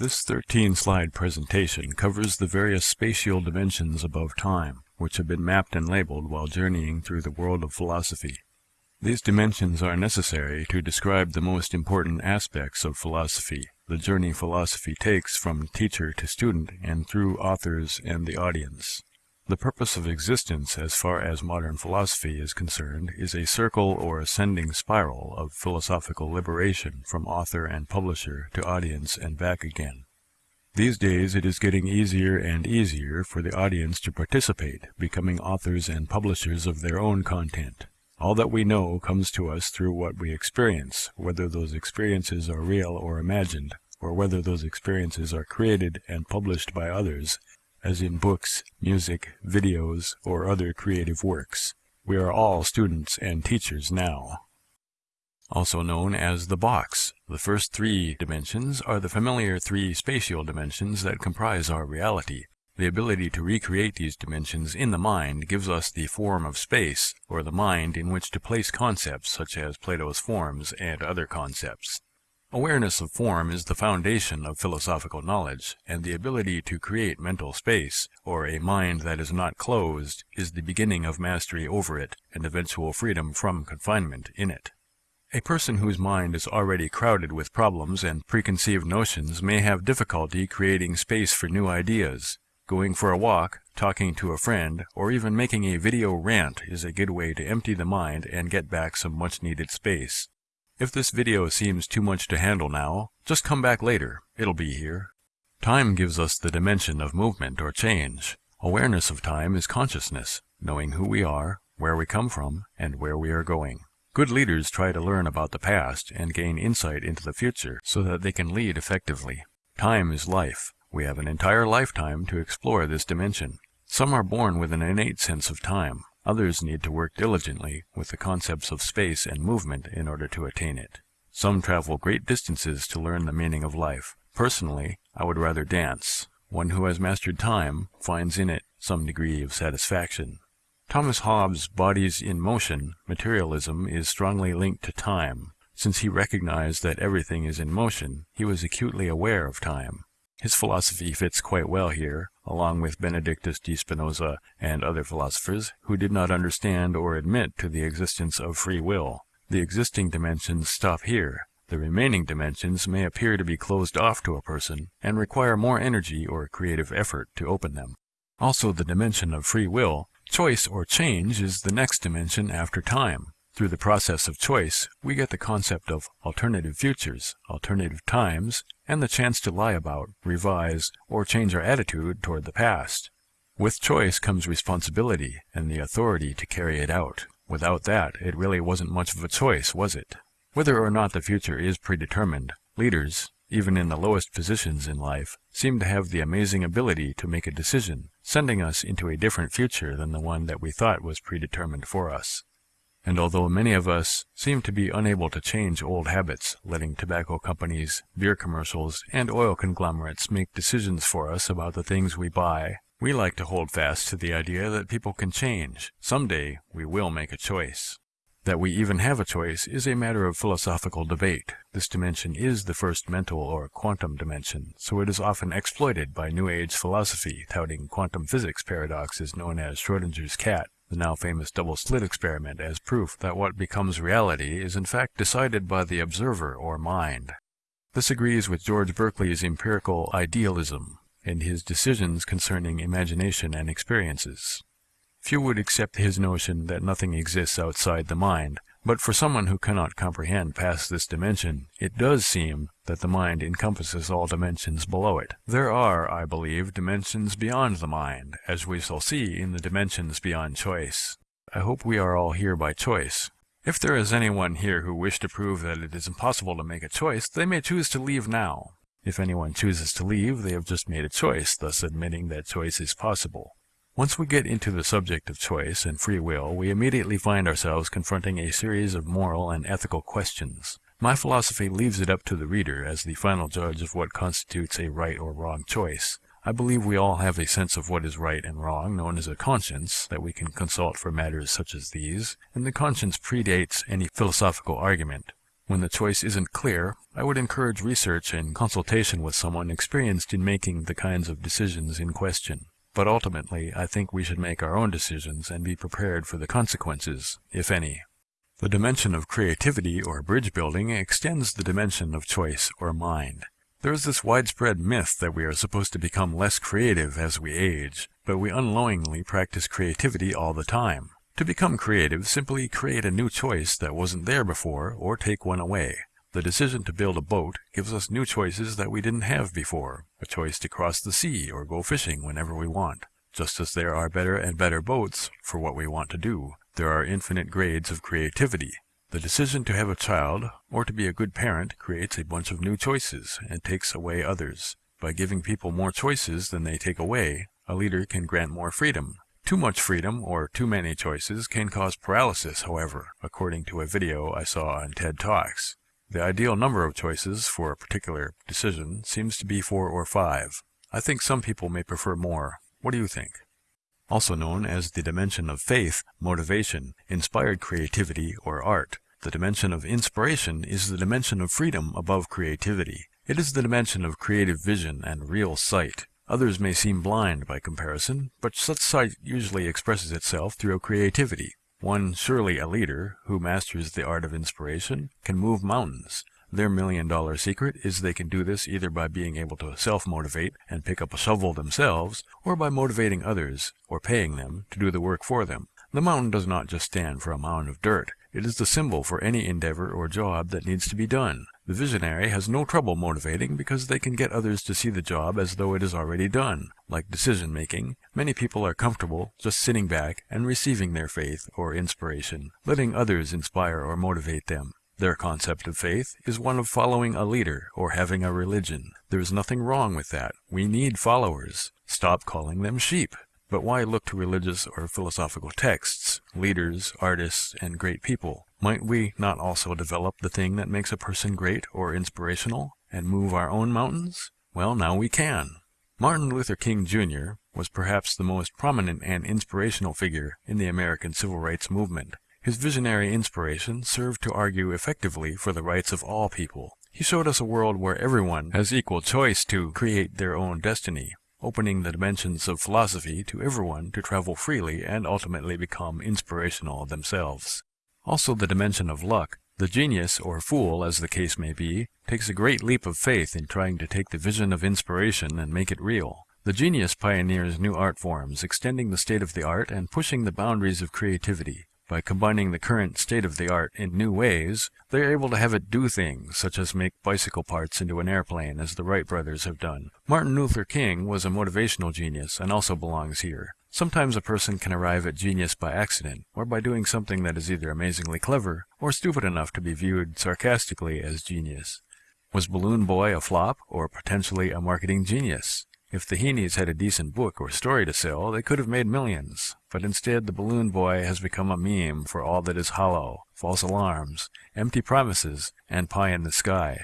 This 13-slide presentation covers the various spatial dimensions above time, which have been mapped and labeled while journeying through the world of philosophy. These dimensions are necessary to describe the most important aspects of philosophy, the journey philosophy takes from teacher to student and through authors and the audience. The purpose of existence as far as modern philosophy is concerned is a circle or ascending spiral of philosophical liberation from author and publisher to audience and back again. These days it is getting easier and easier for the audience to participate, becoming authors and publishers of their own content. All that we know comes to us through what we experience, whether those experiences are real or imagined, or whether those experiences are created and published by others as in books, music, videos, or other creative works. We are all students and teachers now. Also known as the box, the first three dimensions are the familiar three spatial dimensions that comprise our reality. The ability to recreate these dimensions in the mind gives us the form of space, or the mind in which to place concepts such as Plato's forms and other concepts. Awareness of form is the foundation of philosophical knowledge, and the ability to create mental space, or a mind that is not closed, is the beginning of mastery over it and eventual freedom from confinement in it. A person whose mind is already crowded with problems and preconceived notions may have difficulty creating space for new ideas. Going for a walk, talking to a friend, or even making a video rant is a good way to empty the mind and get back some much-needed space. If this video seems too much to handle now, just come back later. It'll be here. Time gives us the dimension of movement or change. Awareness of time is consciousness, knowing who we are, where we come from, and where we are going. Good leaders try to learn about the past and gain insight into the future so that they can lead effectively. Time is life. We have an entire lifetime to explore this dimension. Some are born with an innate sense of time. Others need to work diligently with the concepts of space and movement in order to attain it. Some travel great distances to learn the meaning of life. Personally, I would rather dance. One who has mastered time finds in it some degree of satisfaction. Thomas Hobbes' Bodies in Motion materialism is strongly linked to time. Since he recognized that everything is in motion, he was acutely aware of time. His philosophy fits quite well here, along with Benedictus de Spinoza and other philosophers who did not understand or admit to the existence of free will. The existing dimensions stop here. The remaining dimensions may appear to be closed off to a person and require more energy or creative effort to open them. Also the dimension of free will, choice or change is the next dimension after time. Through the process of choice, we get the concept of alternative futures, alternative times, and the chance to lie about, revise, or change our attitude toward the past. With choice comes responsibility and the authority to carry it out. Without that, it really wasn't much of a choice, was it? Whether or not the future is predetermined, leaders, even in the lowest positions in life, seem to have the amazing ability to make a decision, sending us into a different future than the one that we thought was predetermined for us. And although many of us seem to be unable to change old habits, letting tobacco companies, beer commercials, and oil conglomerates make decisions for us about the things we buy, we like to hold fast to the idea that people can change. Someday, we will make a choice. That we even have a choice is a matter of philosophical debate. This dimension is the first mental or quantum dimension, so it is often exploited by New Age philosophy, touting quantum physics paradoxes known as Schrodinger's cat the now famous double slit experiment as proof that what becomes reality is in fact decided by the observer or mind. This agrees with George Berkeley's empirical idealism and his decisions concerning imagination and experiences. Few would accept his notion that nothing exists outside the mind, but for someone who cannot comprehend past this dimension, it does seem that the mind encompasses all dimensions below it. There are, I believe, dimensions beyond the mind, as we shall see in the dimensions beyond choice. I hope we are all here by choice. If there is anyone here who wish to prove that it is impossible to make a choice, they may choose to leave now. If anyone chooses to leave, they have just made a choice, thus admitting that choice is possible. Once we get into the subject of choice and free will, we immediately find ourselves confronting a series of moral and ethical questions. My philosophy leaves it up to the reader as the final judge of what constitutes a right or wrong choice. I believe we all have a sense of what is right and wrong, known as a conscience, that we can consult for matters such as these, and the conscience predates any philosophical argument. When the choice isn't clear, I would encourage research and consultation with someone experienced in making the kinds of decisions in question. But ultimately, I think we should make our own decisions and be prepared for the consequences, if any. The dimension of creativity or bridge building extends the dimension of choice or mind. There is this widespread myth that we are supposed to become less creative as we age, but we unknowingly practice creativity all the time. To become creative, simply create a new choice that wasn't there before, or take one away. The decision to build a boat gives us new choices that we didn't have before, a choice to cross the sea or go fishing whenever we want. Just as there are better and better boats for what we want to do, there are infinite grades of creativity. The decision to have a child, or to be a good parent, creates a bunch of new choices and takes away others. By giving people more choices than they take away, a leader can grant more freedom, too much freedom or too many choices can cause paralysis, however, according to a video I saw on TED Talks. The ideal number of choices for a particular decision seems to be four or five. I think some people may prefer more. What do you think? Also known as the dimension of faith, motivation, inspired creativity, or art, the dimension of inspiration is the dimension of freedom above creativity. It is the dimension of creative vision and real sight. Others may seem blind by comparison, but such sight usually expresses itself through creativity. One, surely a leader, who masters the art of inspiration, can move mountains. Their million-dollar secret is they can do this either by being able to self-motivate and pick up a shovel themselves, or by motivating others, or paying them, to do the work for them. The mountain does not just stand for a mound of dirt. It is the symbol for any endeavor or job that needs to be done. The visionary has no trouble motivating because they can get others to see the job as though it is already done. Like decision making, many people are comfortable just sitting back and receiving their faith or inspiration, letting others inspire or motivate them. Their concept of faith is one of following a leader or having a religion. There is nothing wrong with that. We need followers. Stop calling them sheep. But why look to religious or philosophical texts, leaders, artists, and great people? Might we not also develop the thing that makes a person great or inspirational, and move our own mountains? Well, now we can. Martin Luther King Jr. was perhaps the most prominent and inspirational figure in the American civil rights movement. His visionary inspiration served to argue effectively for the rights of all people. He showed us a world where everyone has equal choice to create their own destiny, opening the dimensions of philosophy to everyone to travel freely and ultimately become inspirational themselves. Also the dimension of luck. The genius, or fool as the case may be, takes a great leap of faith in trying to take the vision of inspiration and make it real. The genius pioneers new art forms, extending the state of the art and pushing the boundaries of creativity. By combining the current state of the art in new ways, they are able to have it do things, such as make bicycle parts into an airplane, as the Wright brothers have done. Martin Luther King was a motivational genius and also belongs here. Sometimes a person can arrive at genius by accident, or by doing something that is either amazingly clever, or stupid enough to be viewed sarcastically as genius. Was Balloon Boy a flop, or potentially a marketing genius? If the Heenes had a decent book or story to sell, they could have made millions. But instead, the balloon boy has become a meme for all that is hollow, false alarms, empty promises, and pie in the sky.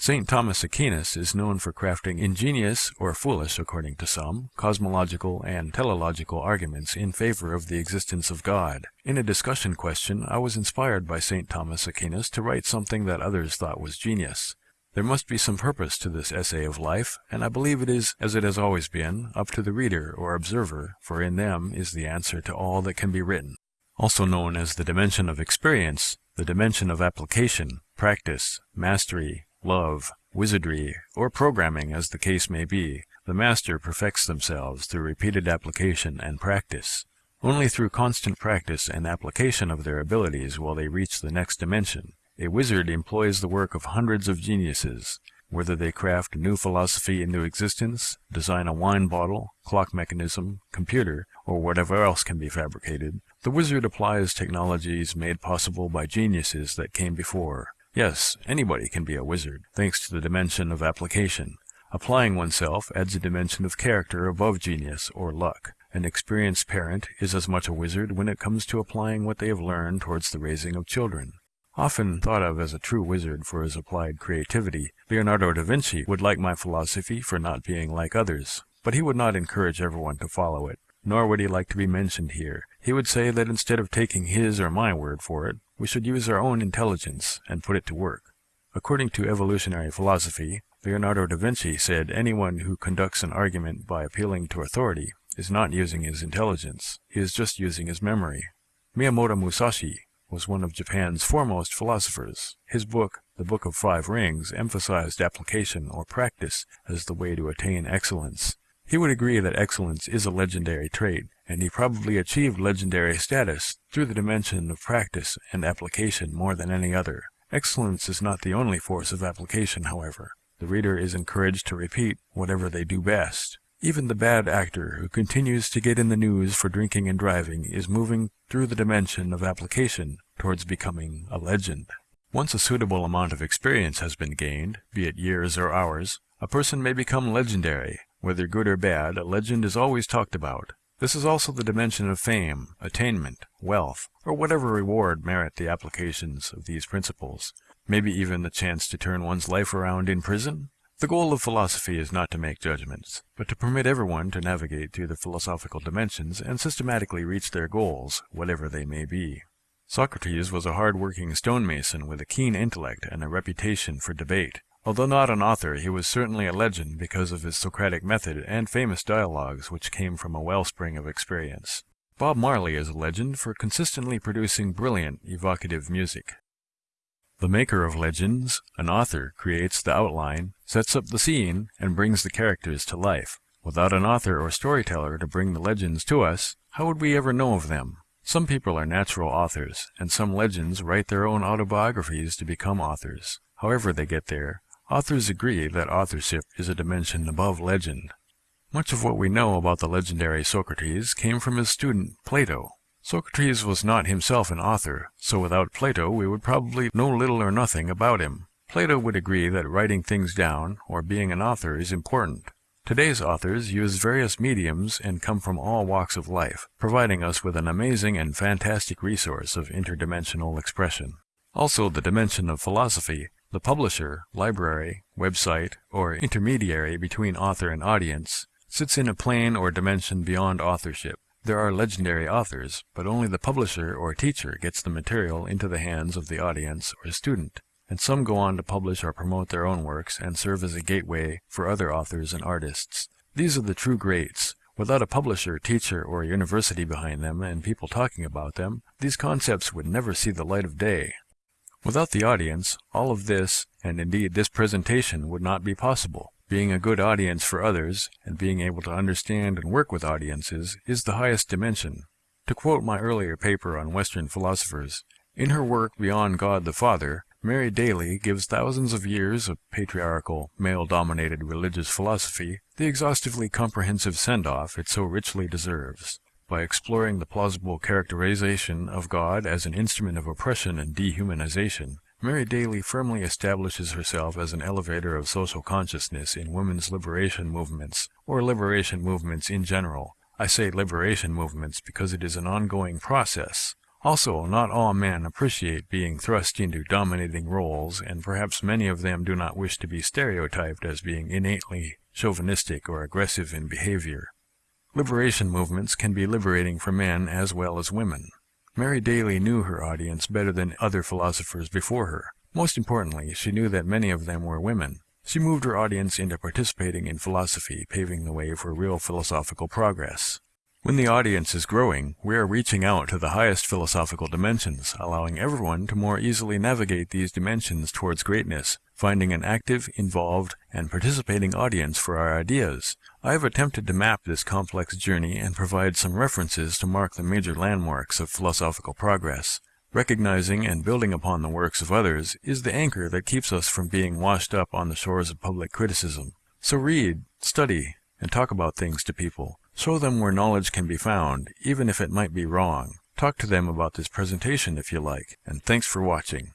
St. Thomas Aquinas is known for crafting ingenious, or foolish according to some, cosmological and teleological arguments in favor of the existence of God. In a discussion question, I was inspired by St. Thomas Aquinas to write something that others thought was genius. There must be some purpose to this essay of life, and I believe it is, as it has always been, up to the reader or observer, for in them is the answer to all that can be written. Also known as the dimension of experience, the dimension of application, practice, mastery, love, wizardry, or programming as the case may be, the master perfects themselves through repeated application and practice. Only through constant practice and application of their abilities will they reach the next dimension, a wizard employs the work of hundreds of geniuses, whether they craft a new philosophy into existence, design a wine bottle, clock mechanism, computer, or whatever else can be fabricated. The wizard applies technologies made possible by geniuses that came before. Yes, anybody can be a wizard, thanks to the dimension of application. Applying oneself adds a dimension of character above genius or luck. An experienced parent is as much a wizard when it comes to applying what they have learned towards the raising of children. Often thought of as a true wizard for his applied creativity, Leonardo da Vinci would like my philosophy for not being like others, but he would not encourage everyone to follow it, nor would he like to be mentioned here. He would say that instead of taking his or my word for it, we should use our own intelligence and put it to work. According to evolutionary philosophy, Leonardo da Vinci said anyone who conducts an argument by appealing to authority is not using his intelligence, he is just using his memory. Miyamoto Musashi was one of Japan's foremost philosophers. His book, The Book of Five Rings, emphasized application or practice as the way to attain excellence. He would agree that excellence is a legendary trait, and he probably achieved legendary status through the dimension of practice and application more than any other. Excellence is not the only force of application, however. The reader is encouraged to repeat whatever they do best. Even the bad actor who continues to get in the news for drinking and driving is moving through the dimension of application towards becoming a legend. Once a suitable amount of experience has been gained, be it years or hours, a person may become legendary, whether good or bad, a legend is always talked about. This is also the dimension of fame, attainment, wealth, or whatever reward merit the applications of these principles. Maybe even the chance to turn one's life around in prison? The goal of philosophy is not to make judgments, but to permit everyone to navigate through the philosophical dimensions and systematically reach their goals, whatever they may be. Socrates was a hard-working stonemason with a keen intellect and a reputation for debate. Although not an author, he was certainly a legend because of his Socratic method and famous dialogues which came from a wellspring of experience. Bob Marley is a legend for consistently producing brilliant, evocative music. The maker of legends, an author, creates the outline, sets up the scene, and brings the characters to life. Without an author or storyteller to bring the legends to us, how would we ever know of them? Some people are natural authors, and some legends write their own autobiographies to become authors. However they get there, Authors agree that authorship is a dimension above legend. Much of what we know about the legendary Socrates came from his student Plato. Socrates was not himself an author, so without Plato we would probably know little or nothing about him. Plato would agree that writing things down, or being an author, is important. Today's authors use various mediums and come from all walks of life, providing us with an amazing and fantastic resource of interdimensional expression. Also, the dimension of philosophy the publisher, library, website, or intermediary between author and audience sits in a plane or dimension beyond authorship. There are legendary authors, but only the publisher or teacher gets the material into the hands of the audience or student, and some go on to publish or promote their own works and serve as a gateway for other authors and artists. These are the true greats. Without a publisher, teacher, or university behind them and people talking about them, these concepts would never see the light of day. Without the audience, all of this, and indeed this presentation, would not be possible. Being a good audience for others, and being able to understand and work with audiences, is the highest dimension. To quote my earlier paper on Western philosophers, in her work Beyond God the Father, Mary Daly gives thousands of years of patriarchal, male-dominated religious philosophy the exhaustively comprehensive send-off it so richly deserves by exploring the plausible characterization of God as an instrument of oppression and dehumanization, Mary Daly firmly establishes herself as an elevator of social consciousness in women's liberation movements, or liberation movements in general. I say liberation movements because it is an ongoing process. Also, not all men appreciate being thrust into dominating roles, and perhaps many of them do not wish to be stereotyped as being innately chauvinistic or aggressive in behavior. Liberation movements can be liberating for men as well as women. Mary Daly knew her audience better than other philosophers before her. Most importantly, she knew that many of them were women. She moved her audience into participating in philosophy, paving the way for real philosophical progress. When the audience is growing, we are reaching out to the highest philosophical dimensions, allowing everyone to more easily navigate these dimensions towards greatness, finding an active, involved, and participating audience for our ideas. I have attempted to map this complex journey and provide some references to mark the major landmarks of philosophical progress. Recognizing and building upon the works of others is the anchor that keeps us from being washed up on the shores of public criticism. So read, study, and talk about things to people. Show them where knowledge can be found, even if it might be wrong. Talk to them about this presentation if you like, and thanks for watching.